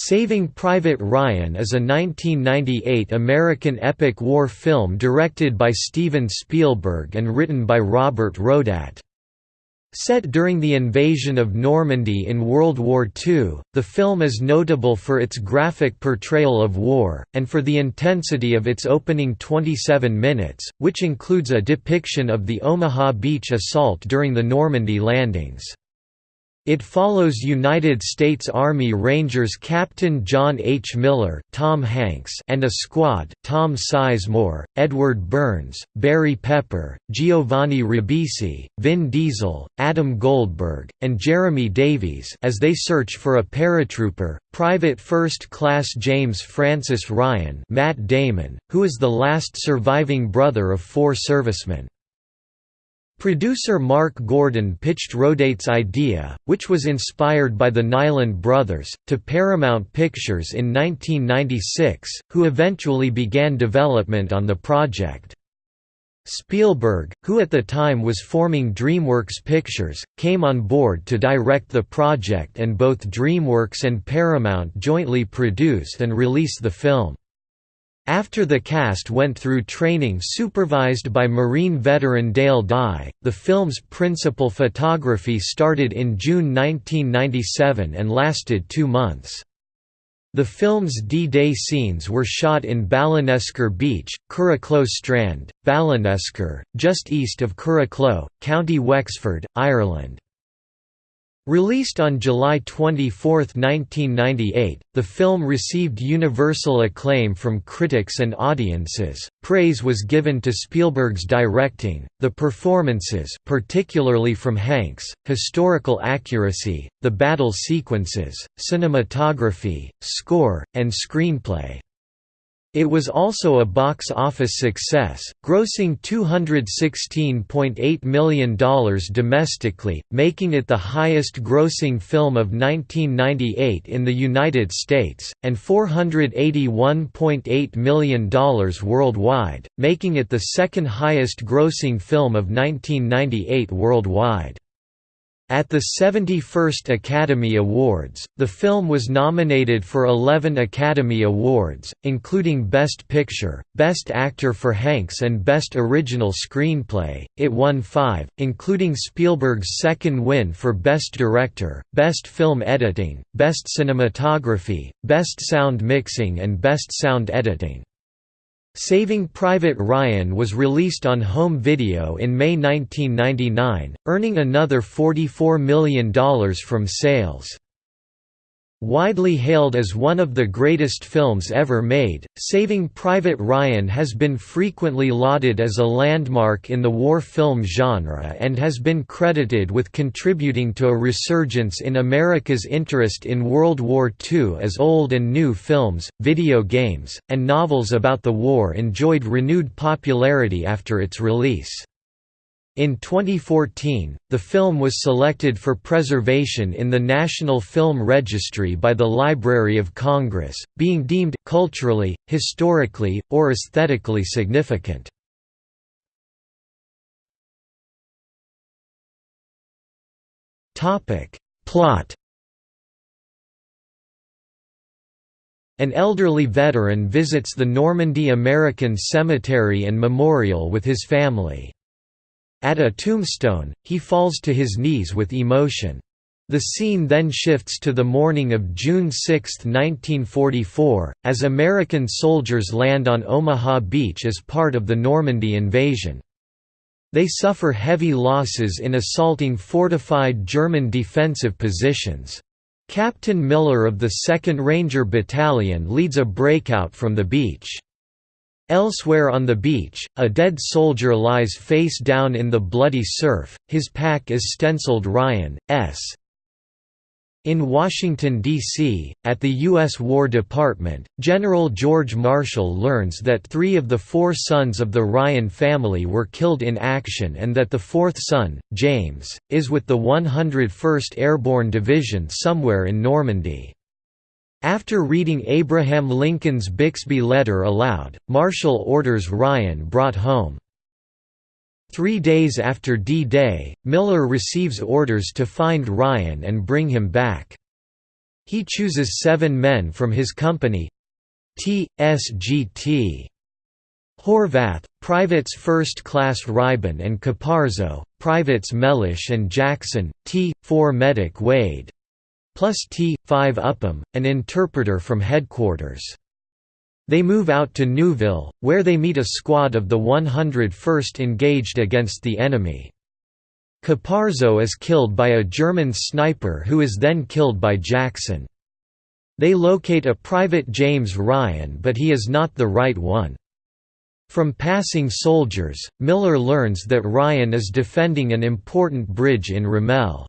Saving Private Ryan is a 1998 American epic war film directed by Steven Spielberg and written by Robert Rodat. Set during the invasion of Normandy in World War II, the film is notable for its graphic portrayal of war, and for the intensity of its opening 27 minutes, which includes a depiction of the Omaha Beach assault during the Normandy landings. It follows United States Army Rangers Captain John H. Miller Tom Hanks and a squad Tom Sizemore, Edward Burns, Barry Pepper, Giovanni Ribisi, Vin Diesel, Adam Goldberg, and Jeremy Davies as they search for a paratrooper, Private First Class James Francis Ryan Matt Damon, who is the last surviving brother of four servicemen. Producer Mark Gordon pitched Rodat's idea, which was inspired by the Niland brothers, to Paramount Pictures in 1996, who eventually began development on the project. Spielberg, who at the time was forming DreamWorks Pictures, came on board to direct the project and both DreamWorks and Paramount jointly produced and released the film. After the cast went through training supervised by Marine veteran Dale Dye, the film's principal photography started in June 1997 and lasted two months. The film's D-Day scenes were shot in Ballinesker Beach, Curracloe Strand, Ballinesker, just east of Curracloe, County Wexford, Ireland. Released on July 24, 1998, the film received universal acclaim from critics and audiences. Praise was given to Spielberg's directing, the performances, particularly from Hanks, historical accuracy, the battle sequences, cinematography, score, and screenplay. It was also a box office success, grossing $216.8 million domestically, making it the highest-grossing film of 1998 in the United States, and $481.8 million worldwide, making it the second highest-grossing film of 1998 worldwide. At the 71st Academy Awards, the film was nominated for 11 Academy Awards, including Best Picture, Best Actor for Hanks and Best Original Screenplay. It won five, including Spielberg's second win for Best Director, Best Film Editing, Best Cinematography, Best Sound Mixing and Best Sound Editing. Saving Private Ryan was released on home video in May 1999, earning another $44 million from sales. Widely hailed as one of the greatest films ever made, Saving Private Ryan has been frequently lauded as a landmark in the war film genre and has been credited with contributing to a resurgence in America's interest in World War II as old and new films, video games, and novels about the war enjoyed renewed popularity after its release. In 2014, the film was selected for preservation in the National Film Registry by the Library of Congress, being deemed culturally, historically, or aesthetically significant. Topic: Plot An elderly veteran visits the Normandy American Cemetery and Memorial with his family. At a tombstone, he falls to his knees with emotion. The scene then shifts to the morning of June 6, 1944, as American soldiers land on Omaha Beach as part of the Normandy invasion. They suffer heavy losses in assaulting fortified German defensive positions. Captain Miller of the 2nd Ranger Battalion leads a breakout from the beach. Elsewhere on the beach, a dead soldier lies face down in the bloody surf, his pack is stenciled Ryan, S. In Washington, D.C., at the U.S. War Department, General George Marshall learns that three of the four sons of the Ryan family were killed in action and that the fourth son, James, is with the 101st Airborne Division somewhere in Normandy. After reading Abraham Lincoln's Bixby letter aloud, Marshall orders Ryan brought home. Three days after D-Day, Miller receives orders to find Ryan and bring him back. He chooses seven men from his company T.S.G.T. Horvath, Privates First Class Reiben and Caparzo, Privates Mellish and Jackson, T. 4 Medic Wade. Plus T. 5 Upham, an interpreter from headquarters. They move out to Neuville, where they meet a squad of the 101st engaged against the enemy. Caparzo is killed by a German sniper who is then killed by Jackson. They locate a private James Ryan but he is not the right one. From passing soldiers, Miller learns that Ryan is defending an important bridge in Ramelle.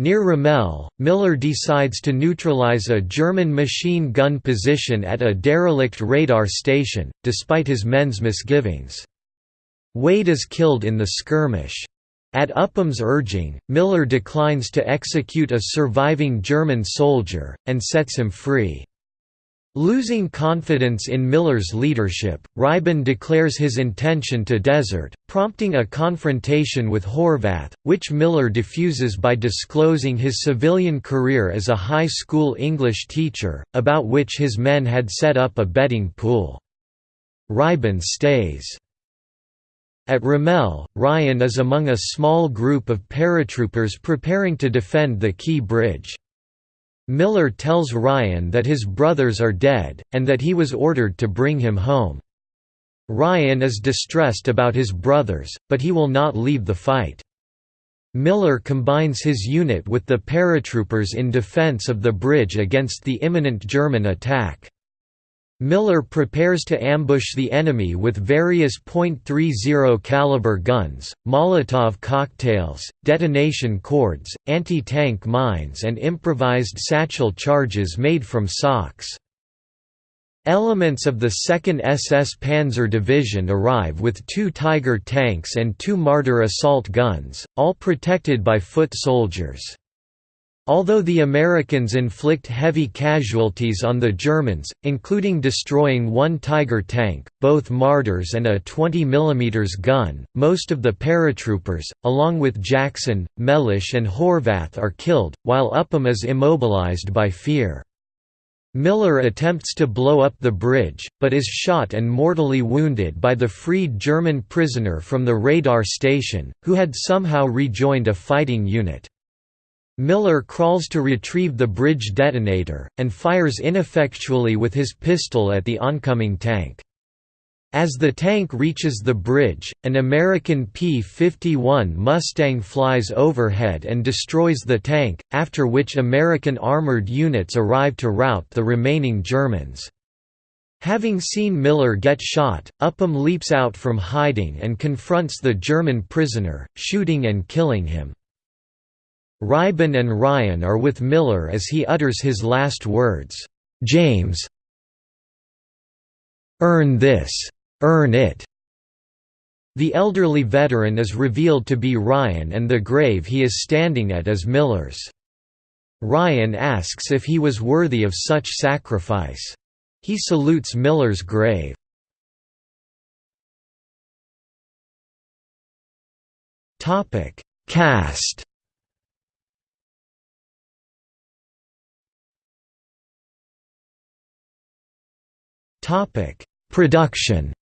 Near Ramelle, Miller decides to neutralize a German machine gun position at a derelict radar station, despite his men's misgivings. Wade is killed in the skirmish. At Upham's urging, Miller declines to execute a surviving German soldier, and sets him free. Losing confidence in Miller's leadership, Reiben declares his intention to desert, prompting a confrontation with Horvath, which Miller defuses by disclosing his civilian career as a high school English teacher, about which his men had set up a betting pool. Reiben stays. At Ramelle, Ryan is among a small group of paratroopers preparing to defend the Key Bridge. Miller tells Ryan that his brothers are dead, and that he was ordered to bring him home. Ryan is distressed about his brothers, but he will not leave the fight. Miller combines his unit with the paratroopers in defense of the bridge against the imminent German attack. Miller prepares to ambush the enemy with various .30 caliber guns, Molotov cocktails, detonation cords, anti-tank mines and improvised satchel charges made from socks. Elements of the 2nd SS Panzer Division arrive with two Tiger tanks and two Marder assault guns, all protected by foot soldiers. Although the Americans inflict heavy casualties on the Germans, including destroying one Tiger tank, both Marders and a 20 mm gun, most of the paratroopers, along with Jackson, Mellish and Horvath are killed, while Upham is immobilized by fear. Miller attempts to blow up the bridge, but is shot and mortally wounded by the freed German prisoner from the radar station, who had somehow rejoined a fighting unit. Miller crawls to retrieve the bridge detonator, and fires ineffectually with his pistol at the oncoming tank. As the tank reaches the bridge, an American P-51 Mustang flies overhead and destroys the tank, after which American armored units arrive to rout the remaining Germans. Having seen Miller get shot, Upham leaps out from hiding and confronts the German prisoner, shooting and killing him. Reiben and Ryan are with Miller as he utters his last words, "'James Earn this. Earn it." The elderly veteran is revealed to be Ryan and the grave he is standing at is Miller's. Ryan asks if he was worthy of such sacrifice. He salutes Miller's grave. Cast Topic: Production.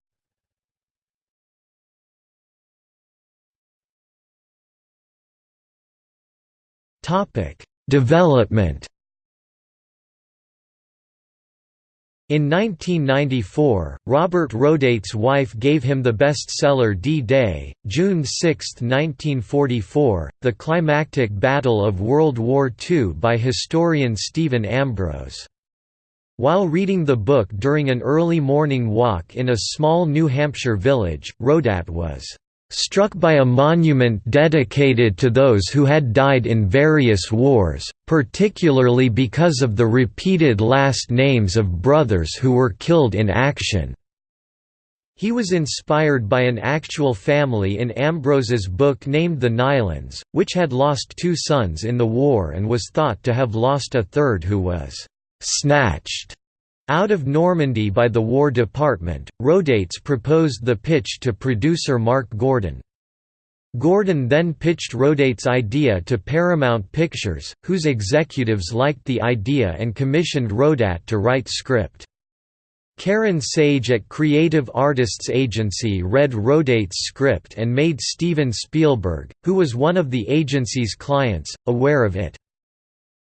Topic: Development. In 1994, Robert Rodat's wife gave him the bestseller D-Day, June 6, 1944, The Climactic Battle of World War II by historian Stephen Ambrose. While reading the book during an early morning walk in a small New Hampshire village, Rodat was struck by a monument dedicated to those who had died in various wars, particularly because of the repeated last names of brothers who were killed in action. He was inspired by an actual family in Ambrose's book named the Nilands, which had lost two sons in the war and was thought to have lost a third who was snatched out of Normandy by the War Department. Rodat's proposed the pitch to producer Mark Gordon. Gordon then pitched Rodat's idea to Paramount Pictures, whose executives liked the idea and commissioned Rodat to write script. Carin Sage at Creative Artists Agency read Rodat's script and made Steven Spielberg, who was one of the agency's clients, aware of it.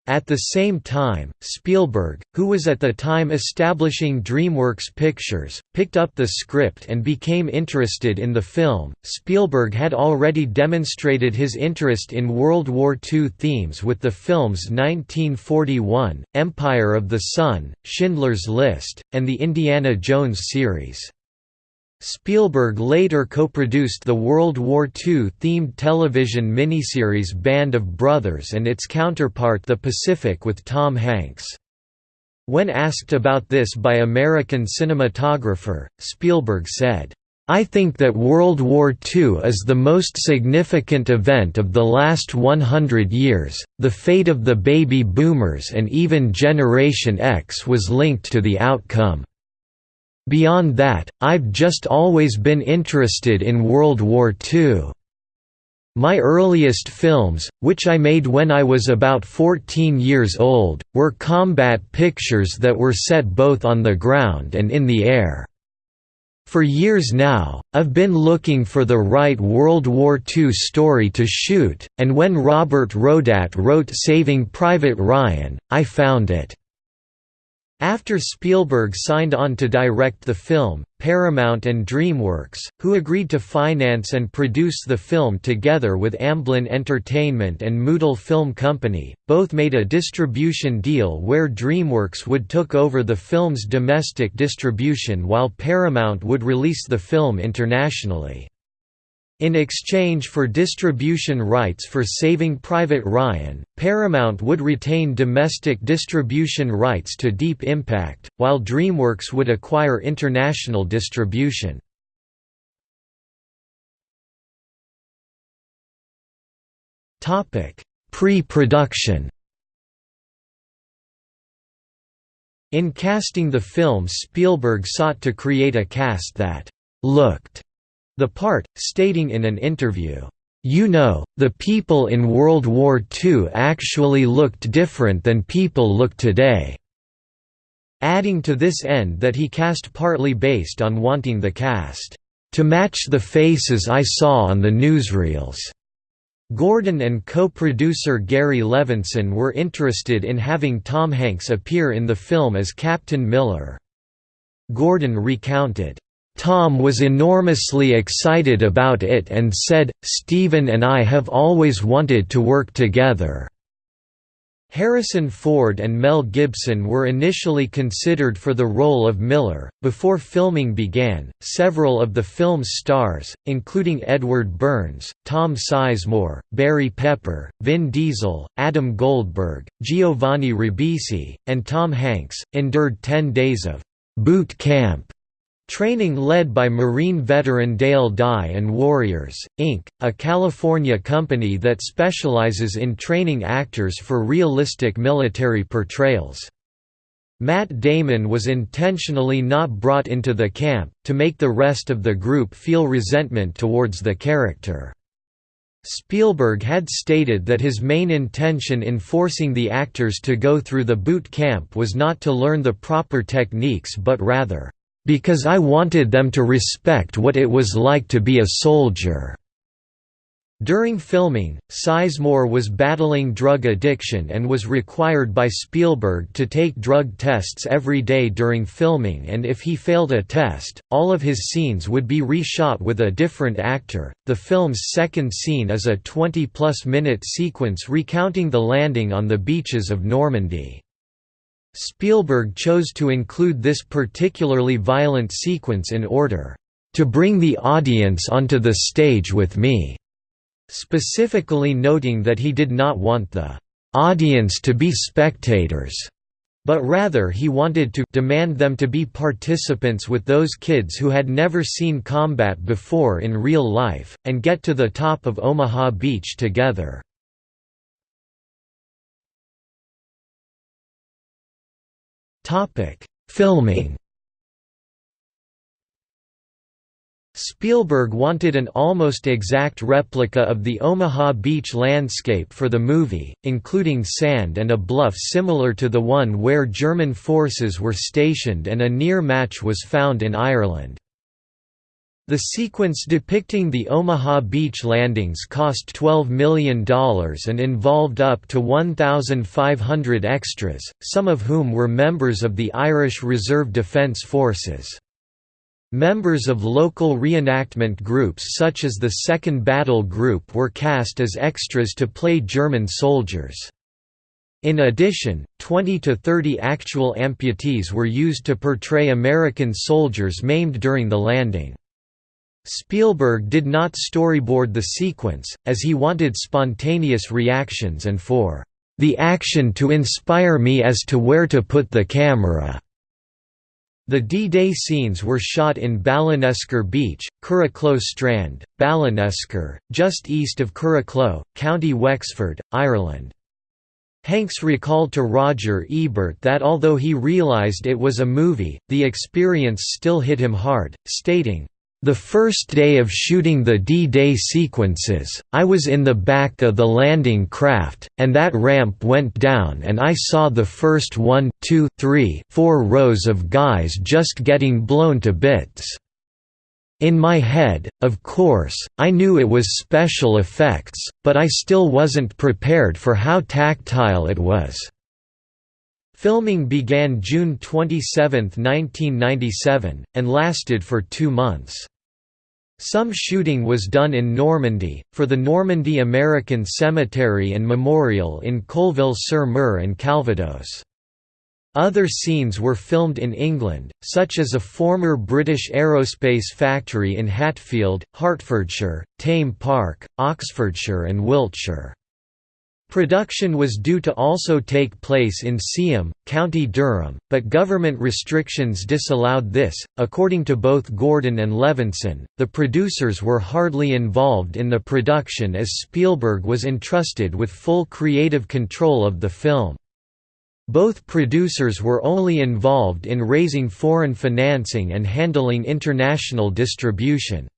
At the same time, Spielberg, who was at the time establishing DreamWorks Pictures, picked up the script and became interested in the film. Spielberg had already demonstrated his interest in World War II themes with the films 1941, Empire of the Sun, Schindler's List, and the Indiana Jones series. Spielberg later co-produced the World War II-themed television miniseries Band of Brothers and its counterpart The Pacific with Tom Hanks. When asked about this by American cinematographer, Spielberg said, I think that World War II is the most significant event of the last 100 years. The fate of the baby boomers and even Generation X was linked to the outcome. Beyond that, I've just always been interested in World War II. My earliest films, which I made when I was about 14 years old, were combat pictures that were set both on the ground and in the air. For years now, I've been looking for the right World War II story to shoot, and when Robert Rodat wrote Saving Private Ryan, I found it. After Spielberg signed on to direct the film, Paramount and DreamWorks, who agreed to finance and produce the film together with Amblin Entertainment and Mutual Film Company, both made a distribution deal where DreamWorks would took over the film's domestic distribution while Paramount would release the film internationally. In exchange for distribution rights for Saving Private Ryan, Paramount would retain domestic distribution rights to Deep Impact, while DreamWorks would acquire international distribution. Pre-production In casting the film Spielberg sought to create a cast that «looked» the part, stating in an interview, "'You know, the people in World War II actually looked different than people look today' adding to this end that he cast partly based on wanting the cast, "'to match the faces I saw on the newsreels' Gordon and co-producer Gary Levinsohn were interested in having Tom Hanks appear in the film as Captain Miller. Gordon recounted, Tom was enormously excited about it and said, Stephen and I have always wanted to work together. Harrison Ford and Mel Gibson were initially considered for the role of Miller. Before filming began, several of the film's stars, including Edward Burns, Tom Sizemore, Barry Pepper, Vin Diesel, Adam Goldberg, Giovanni Ribisi, and Tom Hanks, endured 10 days of boot camp Training led by Marine veteran Dale Dye and Warriors, Inc., a California company that specializes in training actors for realistic military portrayals. Matt Damon was intentionally not brought into the camp, to make the rest of the group feel resentment towards the character. Spielberg had stated that his main intention in forcing the actors to go through the boot camp was not to learn the proper techniques but rather, because I wanted them to respect what it was like to be a soldier." During filming, Sizemore was battling drug addiction and was required by Spielberg to take drug tests every day during filming and if he failed a test, all of his scenes would be reshot with a different actor. The film's second scene is a 20-plus minute sequence recounting the landing on the beaches of Normandy. Spielberg chose to include this particularly violent sequence in order to bring the audience onto the stage with me, specifically noting that he did not want the audience to be spectators, but rather he wanted to demand them to be participants with those kids who had never seen combat before in real life, and get to the top of Omaha Beach together. Topic: Filming. Spielberg wanted an almost exact replica of the Omaha Beach landscape for the movie, including sand and a bluff similar to the one where German forces were stationed and a near match was found in Ireland. The sequence depicting the Omaha Beach landings cost $12 million and involved up to 1,500 extras, some of whom were members of the Irish Reserve Defence Forces. Members of local reenactment groups such as the Second Battle Group were cast as extras to play German soldiers. In addition, 20 to 30 actual amputees were used to portray American soldiers maimed during the landing. Spielberg did not storyboard the sequence, as he wanted spontaneous reactions and for the action to inspire me as to where to put the camera. The D-Day scenes were shot in Ballinesker Beach, Curracloe Strand, Ballinesker, just east of Curracloe, County Wexford, Ireland. Hanks recalled to Roger Ebert that although he realized it was a movie, the experience still hit him hard, stating, the first day of shooting the D-Day sequences, I was in the back of the landing craft, and that ramp went down and I saw the first one, two, three, four rows of guys just getting blown to bits. In my head, of course, I knew it was special effects, but I still wasn't prepared for how tactile it was. Filming began June 27, 1997, and lasted for two months. Some shooting was done in Normandy, for the Normandy American Cemetery and Memorial in Colleville-sur-Mer and Calvados. Other scenes were filmed in England, such as a former British aerospace factory in Hatfield, Hertfordshire, Thame Park, Oxfordshire and Wiltshire. Production was due to also take place in Seaham, County Durham, but government restrictions disallowed this. According to both Gordon and Levinsohn, the producers were hardly involved in the production as Spielberg was entrusted with full creative control of the film. Both producers were only involved in raising foreign financing and handling international distribution.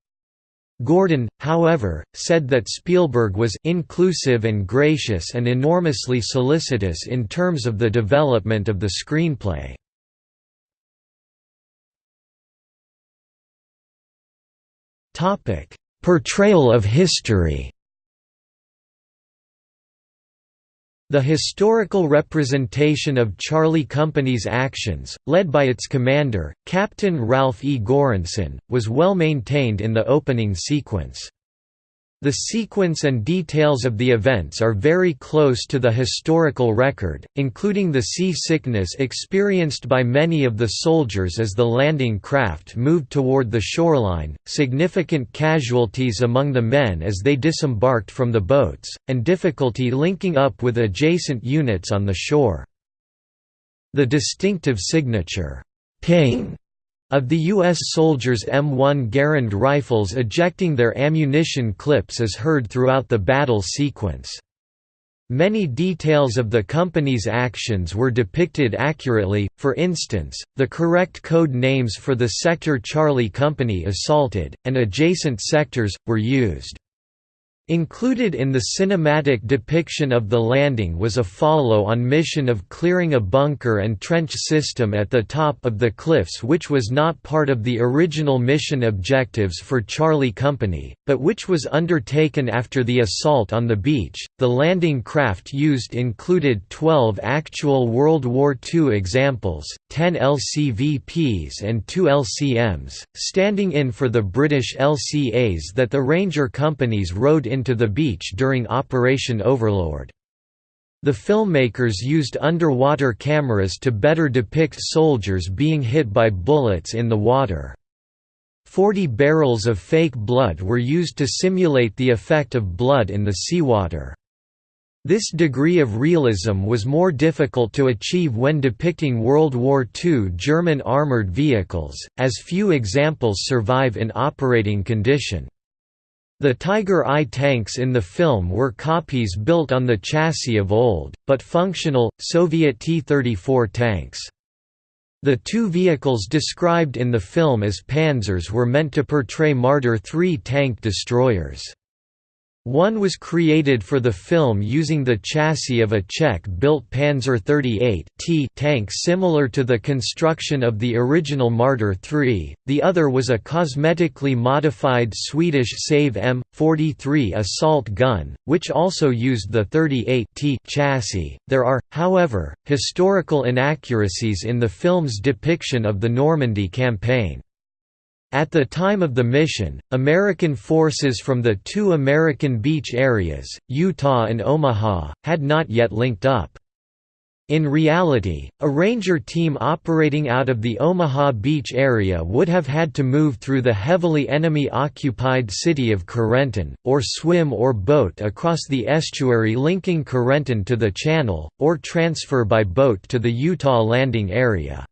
Gordon, however, said that Spielberg was inclusive and gracious and enormously solicitous in terms of the development of the screenplay. Portrayal of history The historical representation of Charlie Company's actions, led by its commander, Captain Ralph E. Goranson, was well maintained in the opening sequence. The sequence and details of the events are very close to the historical record, including the seasickness experienced by many of the soldiers as the landing craft moved toward the shoreline, significant casualties among the men as they disembarked from the boats, and difficulty linking up with adjacent units on the shore. The distinctive signature, ping of the U.S. soldiers' M1 Garand rifles ejecting their ammunition clips is heard throughout the battle sequence. Many details of the company's actions were depicted accurately, for instance, the correct code names for the sector Charlie Company assaulted, and adjacent sectors, were used. Included in the cinematic depiction of the landing was a follow-on mission of clearing a bunker and trench system at the top of the cliffs which was not part of the original mission objectives for Charlie Company, but which was undertaken after the assault on the beach. The landing craft used included 12 actual World War II examples, 10 LCVPs and 2 LCMs, standing in for the British LCAs that the Ranger companies rode in into the beach during Operation Overlord. The filmmakers used underwater cameras to better depict soldiers being hit by bullets in the water. Forty barrels of fake blood were used to simulate the effect of blood in the seawater. This degree of realism was more difficult to achieve when depicting World War II German armoured vehicles, as few examples survive in operating condition. The Tiger I tanks in the film were copies built on the chassis of old, but functional, Soviet T-34 tanks. The two vehicles described in the film as Panzers were meant to portray Marder III tank destroyers. One was created for the film using the chassis of a Czech-built Panzer 38 T tank similar to the construction of the original Marder III, the other was a cosmetically modified Swedish Sav M43 assault gun, which also used the 38 T chassis. There are, however, historical inaccuracies in the film's depiction of the Normandy campaign. At the time of the mission, American forces from the two American beach areas, Utah and Omaha, had not yet linked up. In reality, a ranger team operating out of the Omaha Beach area would have had to move through the heavily enemy-occupied city of Carentan, or swim or boat across the estuary linking Carentan to the channel, or transfer by boat to the Utah landing area.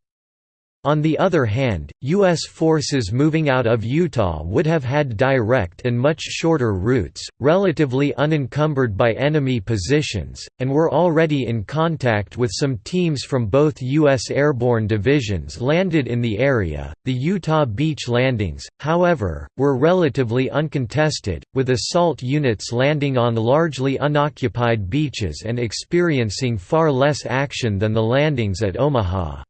On the other hand, U.S. forces moving out of Utah would have had direct and much shorter routes, relatively unencumbered by enemy positions, and were already in contact with some teams from both U.S. airborne divisions landed in the area. The Utah beach landings, however, were relatively uncontested, with assault units landing on largely unoccupied beaches and experiencing far less action than the landings at Omaha.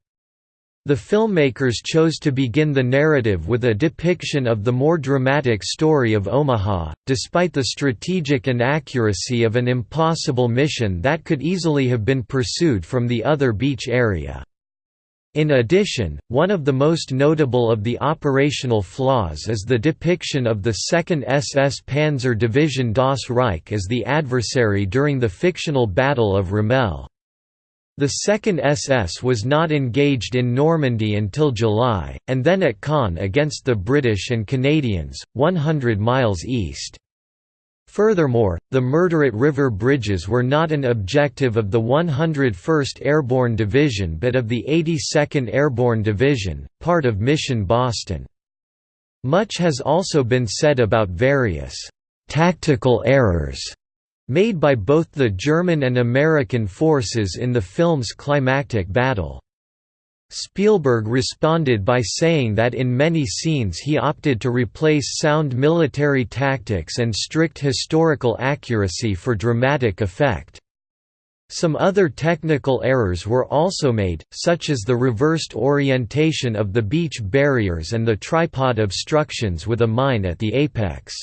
The filmmakers chose to begin the narrative with a depiction of the more dramatic story of Omaha, despite the strategic inaccuracy of an impossible mission that could easily have been pursued from the other beach area. In addition, one of the most notable of the operational flaws is the depiction of the 2nd SS Panzer Division Das Reich as the adversary during the fictional Battle of Ramelle. The 2nd SS was not engaged in Normandy until July, and then at Caen against the British and Canadians, 100 miles east. Furthermore, the Merderet River bridges were not an objective of the 101st Airborne Division but of the 82nd Airborne Division, part of Mission Boston. Much has also been said about various «tactical errors» made by both the German and American forces in the film's climactic battle. Spielberg responded by saying that in many scenes he opted to replace sound military tactics and strict historical accuracy for dramatic effect. Some other technical errors were also made, such as the reversed orientation of the beach barriers and the tripod obstructions with a mine at the apex.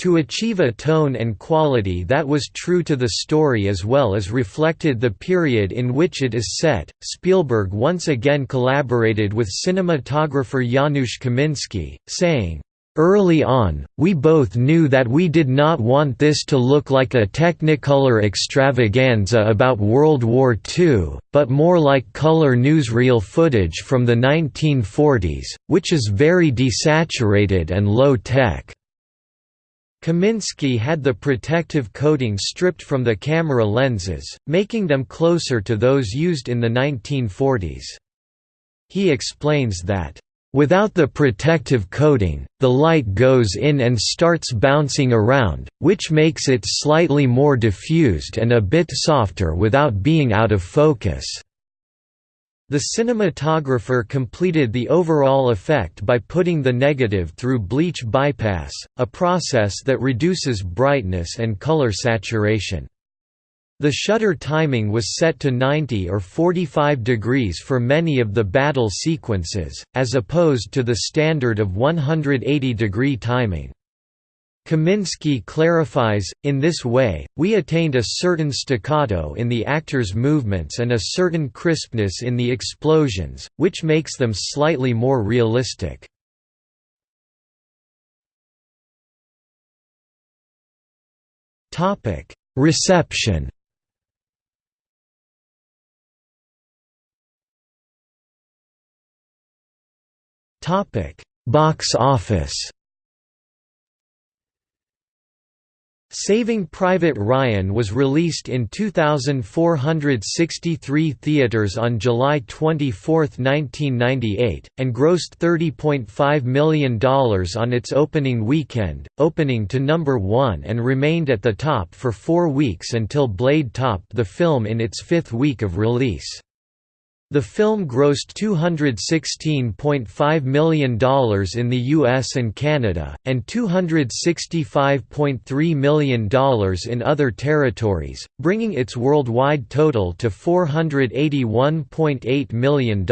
To achieve a tone and quality that was true to the story as well as reflected the period in which it is set, Spielberg once again collaborated with cinematographer Janusz Kaminski, saying, Early on, we both knew that we did not want this to look like a Technicolor extravaganza about World War II, but more like color newsreel footage from the 1940s, which is very desaturated and low-tech. Kaminski had the protective coating stripped from the camera lenses, making them closer to those used in the 1940s. He explains that, Without the protective coating, the light goes in and starts bouncing around, which makes it slightly more diffused and a bit softer without being out of focus. The cinematographer completed the overall effect by putting the negative through bleach bypass, a process that reduces brightness and color saturation. The shutter timing was set to 90 or 45 degrees for many of the battle sequences, as opposed to the standard of 180 degree timing. Kaminski clarifies, in this way, we attained a certain staccato in the actors' movements and a certain crispness in the explosions, which makes them slightly more realistic. Reception Box office Saving Private Ryan was released in 2,463 theaters on July 24, 1998, and grossed $30.5 million on its opening weekend, opening to number one and remained at the top for four weeks until Blade topped the film in its fifth week of release. The film grossed $216.5 million in the US and Canada, and $265.3 million in other territories, bringing its worldwide total to $481.8 million.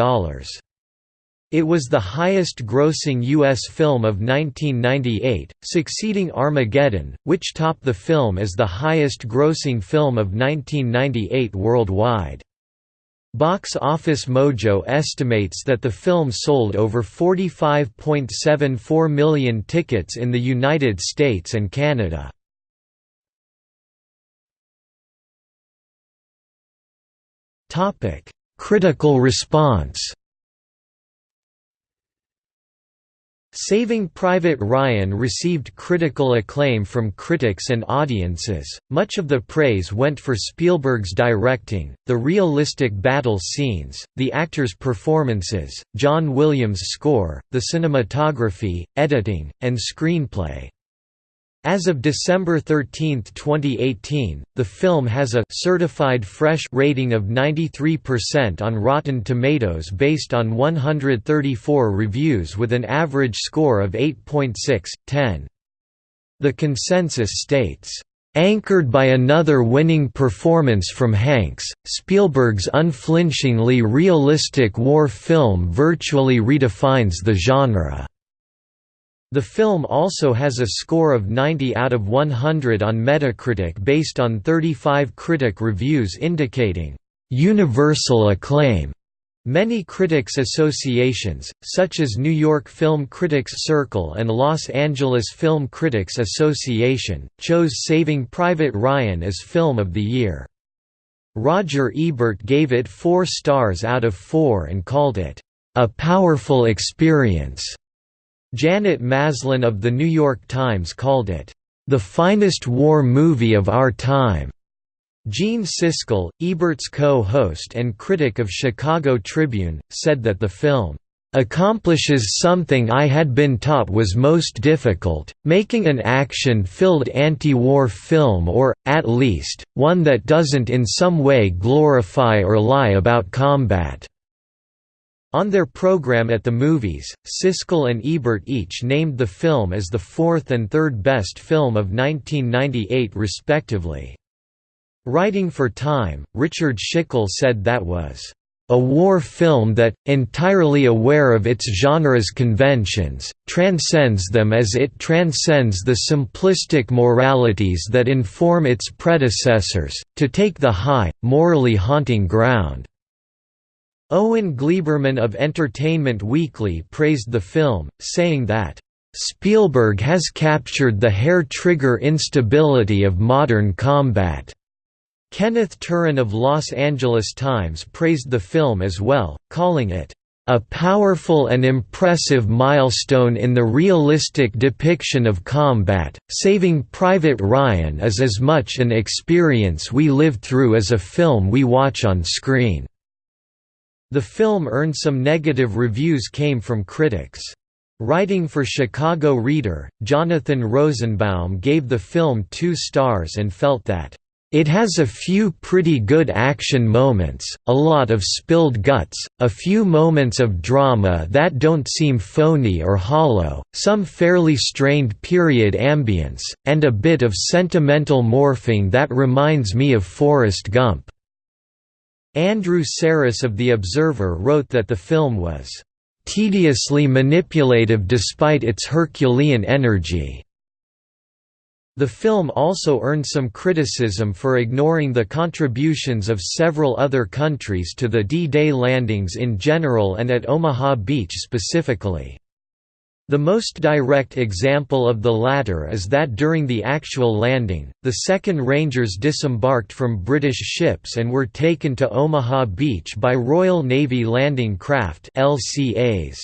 It was the highest-grossing U.S. film of 1998, succeeding Armageddon, which topped the film as the highest-grossing film of 1998 worldwide. Box Office Mojo estimates that the film sold over 45.74 million tickets in the United States and Canada. Critical response Saving Private Ryan received critical acclaim from critics and audiences. Much of the praise went for Spielberg's directing, the realistic battle scenes, the actors' performances, John Williams' score, the cinematography, editing, and screenplay. As of December 13, 2018, the film has a certified fresh rating of 93% on Rotten Tomatoes based on 134 reviews with an average score of 8.6/10. The consensus states, Anchored by another winning performance from Hanks, Spielberg's unflinchingly realistic war film virtually redefines the genre. The film also has a score of 90 out of 100 on Metacritic based on 35 critic reviews indicating universal acclaim. Many critics associations, such as New York Film Critics Circle and Los Angeles Film Critics Association, chose Saving Private Ryan as Film of the Year. Roger Ebert gave it four stars out of four and called it, "...a powerful experience." Janet Maslin of The New York Times called it, "...the finest war movie of our time." Gene Siskel, Ebert's co-host and critic of Chicago Tribune, said that the film accomplishes something I had been taught was most difficult, making an action-filled anti-war film or, at least, one that doesn't in some way glorify or lie about combat." On their program at the movies, Siskel and Ebert each named the film as the fourth and third best film of 1998 respectively. Writing for Time, Richard Schickel said that was a war film that, entirely aware of its genre's conventions, transcends them as it transcends the simplistic moralities that inform its predecessors, to take the high, morally haunting ground. Owen Gleiberman of Entertainment Weekly praised the film, saying that, "...Spielberg has captured the hair-trigger instability of modern combat." Kenneth Turan of Los Angeles Times praised the film as well, calling it, "...a powerful and impressive milestone in the realistic depiction of combat, Saving Private Ryan is as much an experience we live through as a film we watch on screen." The film earned some negative reviews came from critics. Writing for Chicago Reader, Jonathan Rosenbaum gave the film two stars and felt that it has a few pretty good action moments, a lot of spilled guts, a few moments of drama that don't seem phony or hollow, some fairly strained period ambience, and a bit of sentimental morphing that reminds me of Forrest Gump. Andrew Sarris of The Observer wrote that the film was tediously manipulative despite its Herculean energy. The film also earned some criticism for ignoring the contributions of several other countries to the D-Day landings in general and at Omaha Beach specifically. The most direct example of the latter is that during the actual landing, the 2nd Rangers disembarked from British ships and were taken to Omaha Beach by Royal Navy Landing Craft LCAs.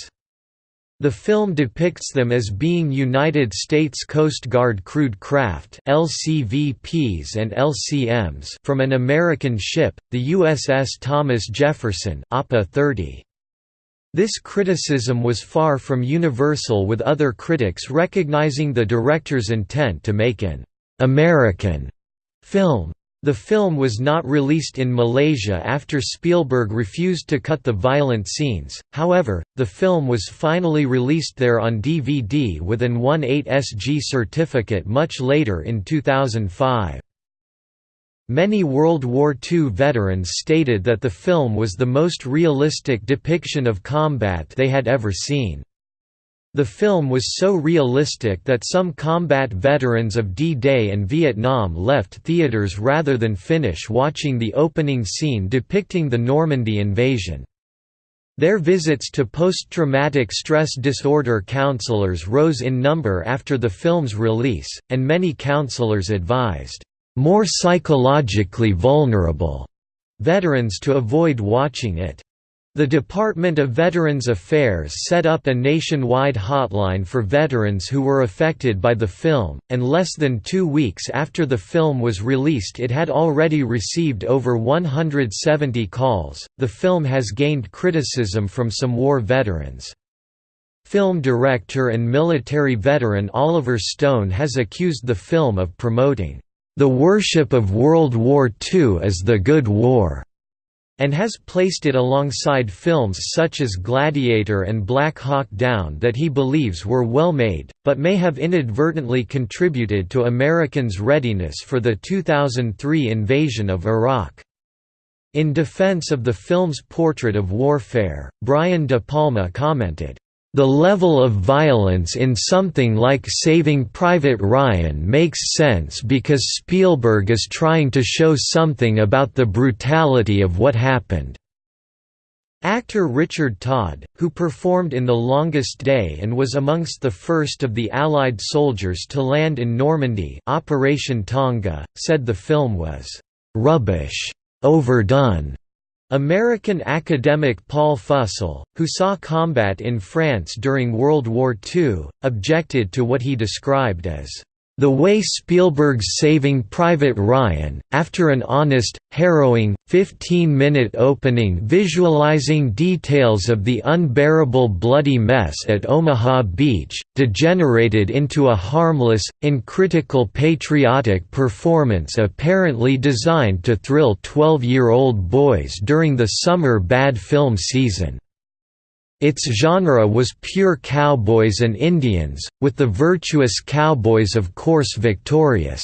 The film depicts them as being United States Coast Guard crewed craft LCVPs and LCMs from an American ship, the USS Thomas Jefferson APA 30. This criticism was far from universal with other critics recognizing the director's intent to make an «American» film. The film was not released in Malaysia after Spielberg refused to cut the violent scenes, however, the film was finally released there on DVD with an 18SG certificate much later in 2005. Many World War II veterans stated that the film was the most realistic depiction of combat they had ever seen. The film was so realistic that some combat veterans of D-Day and Vietnam left theaters rather than finish watching the opening scene depicting the Normandy invasion. Their visits to post-traumatic stress disorder counselors rose in number after the film's release, and many counselors advised, "...more psychologically vulnerable," veterans to avoid watching it. The Department of Veterans Affairs set up a nationwide hotline for veterans who were affected by the film, and less than two weeks after the film was released, it had already received over 170 calls. The film has gained criticism from some war veterans. Film director and military veteran Oliver Stone has accused the film of promoting the worship of World War II as the Good War and has placed it alongside films such as Gladiator and Black Hawk Down that he believes were well made, but may have inadvertently contributed to Americans' readiness for the 2003 invasion of Iraq. In defense of the film's portrait of warfare, Brian De Palma commented, the level of violence in something like Saving Private Ryan makes sense because Spielberg is trying to show something about the brutality of what happened. Actor Richard Todd, who performed in The Longest Day and was amongst the first of the Allied soldiers to land in Normandy Operation Tonga, said the film was «rubbish», overdone, American academic Paul Fussell, who saw combat in France during World War II, objected to what he described as the way Spielberg's Saving Private Ryan, after an honest, harrowing, 15-minute opening visualizing details of the unbearable bloody mess at Omaha Beach, degenerated into a harmless, uncritical patriotic performance apparently designed to thrill 12-year-old boys during the summer bad film season. Its genre was pure cowboys and Indians, with the virtuous cowboys of course victorious.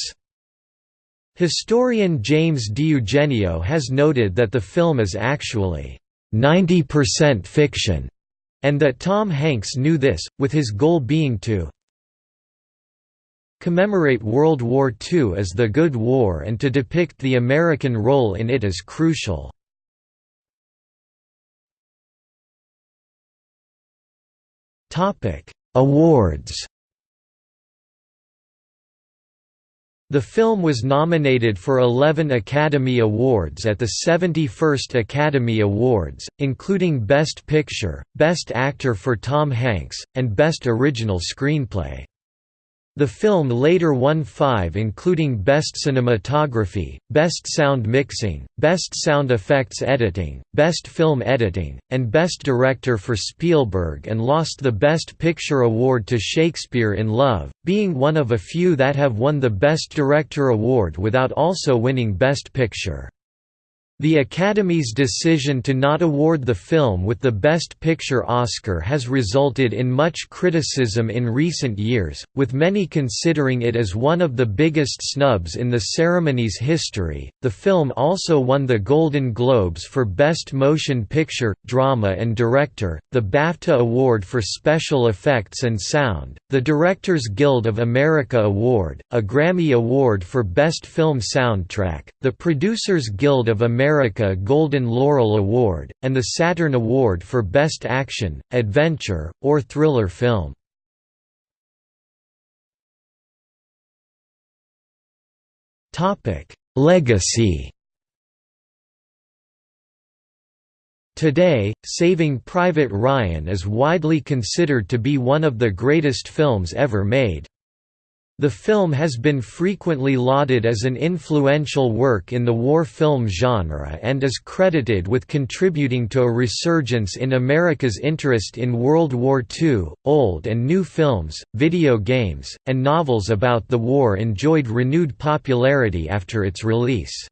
Historian James DiEugenio has noted that the film is actually 90% fiction, and that Tom Hanks knew this, with his goal being to commemorate World War II as the Good War and to depict the American role in it as crucial. Awards. The film was nominated for 11 Academy Awards at the 71st Academy Awards, including Best Picture, Best Actor for Tom Hanks, and Best Original Screenplay. The film later won five including Best Cinematography, Best Sound Mixing, Best Sound Effects Editing, Best Film Editing, and Best Director for Spielberg and lost the Best Picture award to Shakespeare in Love, being one of a few that have won the Best Director award without also winning Best Picture. The Academy's decision to not award the film with the Best Picture Oscar has resulted in much criticism in recent years, with many considering it as one of the biggest snubs in the ceremony's history. The film also won the Golden Globes for Best Motion Picture, Drama and Director, the BAFTA Award for Special Effects and Sound, the Directors Guild of America Award, a Grammy Award for Best Film Soundtrack, the Producers Guild of America America Golden Laurel Award, and the Saturn Award for Best Action, Adventure, or Thriller Film. Legacy Today, Saving Private Ryan is widely considered to be one of the greatest films ever made. The film has been frequently lauded as an influential work in the war film genre and is credited with contributing to a resurgence in America's interest in World War II. Old and new films, video games, and novels about the war enjoyed renewed popularity after its release.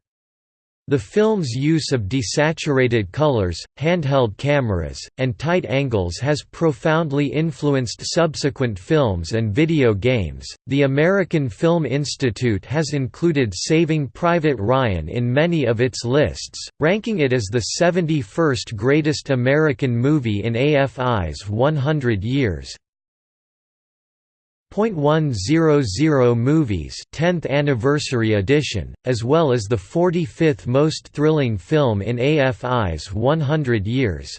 The film's use of desaturated colors, handheld cameras, and tight angles has profoundly influenced subsequent films and video games. The American Film Institute has included Saving Private Ryan in many of its lists, ranking it as the 71st greatest American movie in AFI's 100 years. .100 Movies 10th Anniversary Edition, as well as the 45th most thrilling film in AFI's 100 years.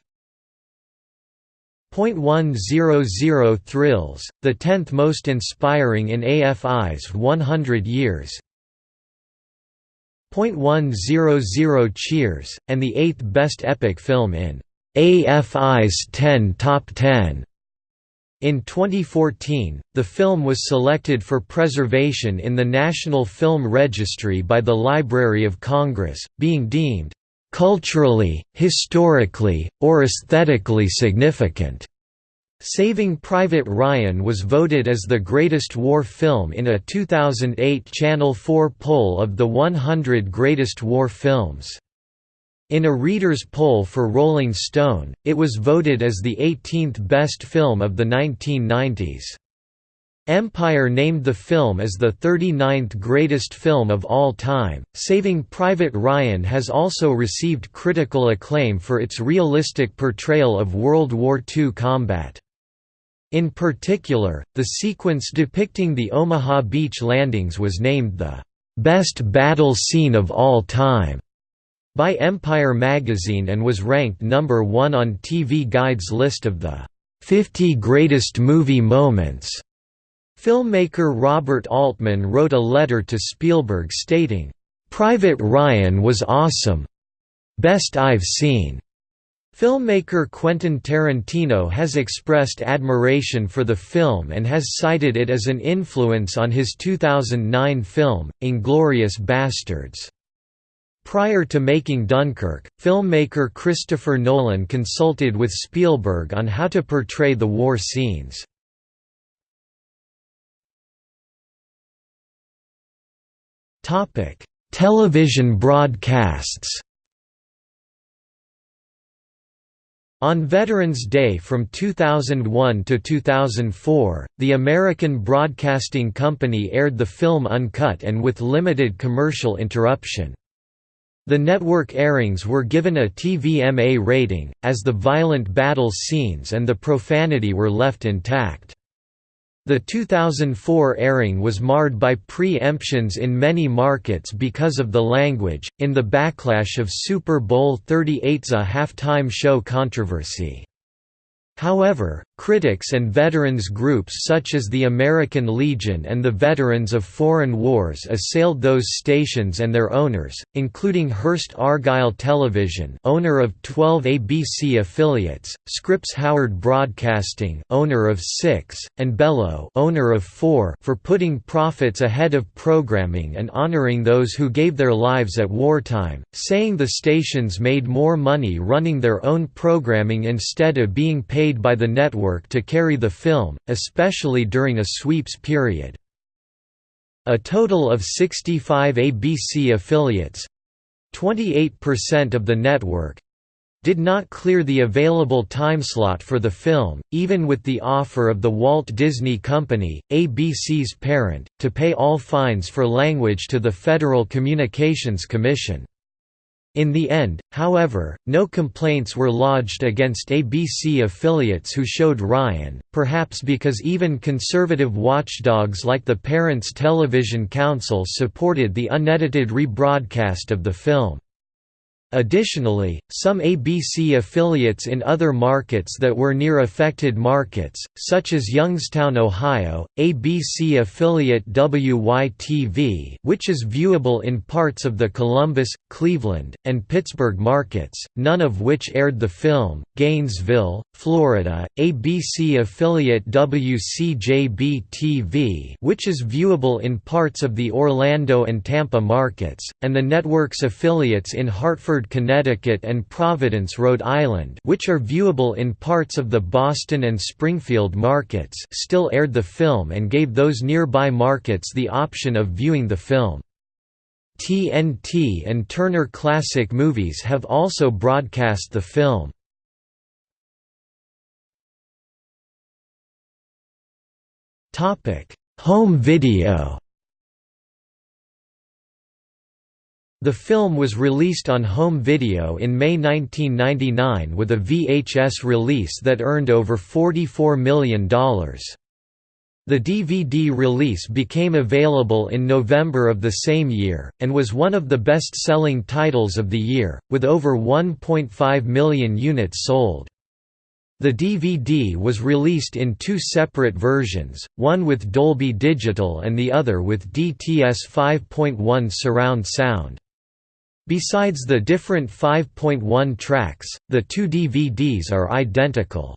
.100 Thrills, the 10th most inspiring in AFI's 100 years. .100 Cheers, and the 8th best epic film in AFI's 10 Top 10. In 2014, the film was selected for preservation in the National Film Registry by the Library of Congress, being deemed culturally, historically, or aesthetically significant. Saving Private Ryan was voted as the greatest war film in a 2008 Channel 4 poll of the 100 greatest war films. In a reader's poll for Rolling Stone, it was voted as the 18th best film of the 1990s. Empire named the film as the 39th greatest film of all time. Saving Private Ryan has also received critical acclaim for its realistic portrayal of World War II combat. In particular, the sequence depicting the Omaha Beach landings was named the best battle scene of all time by Empire magazine and was ranked number 1 on TV Guide's list of the 50 greatest movie moments. Filmmaker Robert Altman wrote a letter to Spielberg stating, "Private Ryan was awesome. Best I've seen." Filmmaker Quentin Tarantino has expressed admiration for the film and has cited it as an influence on his 2009 film, Inglourious Basterds. Prior to making Dunkirk, filmmaker Christopher Nolan consulted with Spielberg on how to portray the war scenes. Television broadcasts On Veterans Day from 2001 to 2004, the American Broadcasting Company aired the film uncut and with limited commercial interruption. The network airings were given a TVMA rating, as the violent battle scenes and the profanity were left intact. The 2004 airing was marred by pre-emptions in many markets because of the language, in the backlash of Super Bowl XXXVIII's halftime show controversy. However, critics and veterans groups such as the American Legion and the Veterans of Foreign Wars assailed those stations and their owners, including Hearst Argyle Television owner of 12 ABC affiliates, Scripps Howard Broadcasting owner of 6, and Belo owner of 4 for putting profits ahead of programming and honoring those who gave their lives at wartime, saying the stations made more money running their own programming instead of being paid by the network network to carry the film, especially during a sweeps period. A total of 65 ABC affiliates—28% of the network, did not clear the available timeslot for the film, even with the offer of the Walt Disney Company, ABC's parent, to pay all fines for language to the Federal Communications Commission. In the end, however, no complaints were lodged against ABC affiliates who showed Ryan, perhaps because even conservative watchdogs like the Parents Television Council supported the unedited rebroadcast of the film. Additionally, some ABC affiliates in other markets that were near affected markets, such as Youngstown, Ohio, ABC affiliate WYTV which is viewable in parts of the Columbus, Cleveland, and Pittsburgh markets, none of which aired the film, Gainesville, Florida, ABC affiliate WCJB-TV which is viewable in parts of the Orlando and Tampa markets, and the network's affiliates in Hartford, Connecticut and Providence, Rhode Island which are viewable in parts of the Boston and Springfield markets still aired the film and gave those nearby markets the option of viewing the film. TNT and Turner Classic Movies have also broadcast the film. Topic: Home video. The film was released on home video in May 1999 with a VHS release that earned over $44 million. The DVD release became available in November of the same year, and was one of the best-selling titles of the year, with over 1.5 million units sold. The DVD was released in two separate versions, one with Dolby Digital and the other with DTS 5.1 surround sound. Besides the different 5.1 tracks, the two DVDs are identical.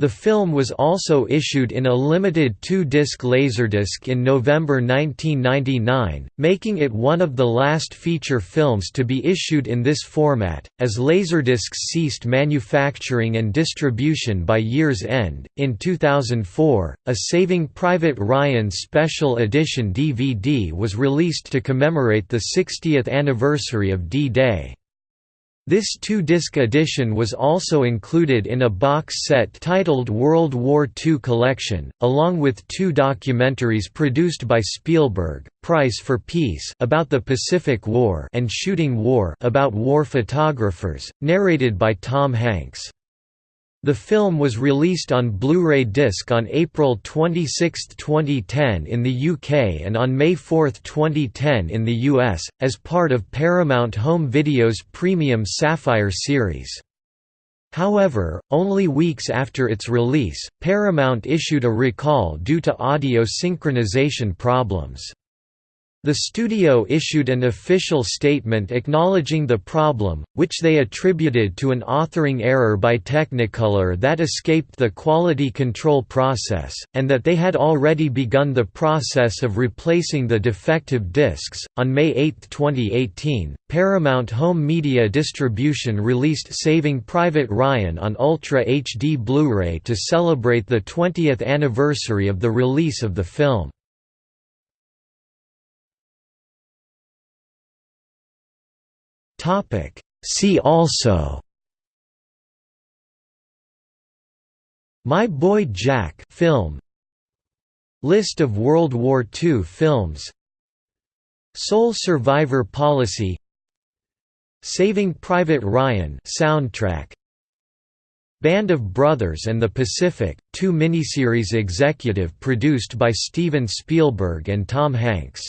The film was also issued in a limited two-disc Laserdisc in November 1999, making it one of the last feature films to be issued in this format, as Laserdiscs ceased manufacturing and distribution by year's end. In 2004, a Saving Private Ryan Special Edition DVD was released to commemorate the 60th anniversary of D-Day. This two-disc edition was also included in a box set titled World War II Collection, along with two documentaries produced by Spielberg, Price for Peace about the Pacific War and Shooting War about war photographers, narrated by Tom Hanks. The film was released on Blu-ray disc on April 26, 2010 in the UK and on May 4, 2010 in the US, as part of Paramount Home Video's premium Sapphire series. However, only weeks after its release, Paramount issued a recall due to audio synchronization problems. The studio issued an official statement acknowledging the problem, which they attributed to an authoring error by Technicolor that escaped the quality control process, and that they had already begun the process of replacing the defective discs. On May 8, 2018, Paramount Home Media Distribution released Saving Private Ryan on Ultra HD Blu ray to celebrate the 20th anniversary of the release of the film. Topic. See also My Boy Jack film. List of World War II films. Sole Survivor Policy. Saving Private Ryan soundtrack. Band of Brothers and the Pacific, two miniseries executive produced by Steven Spielberg and Tom Hanks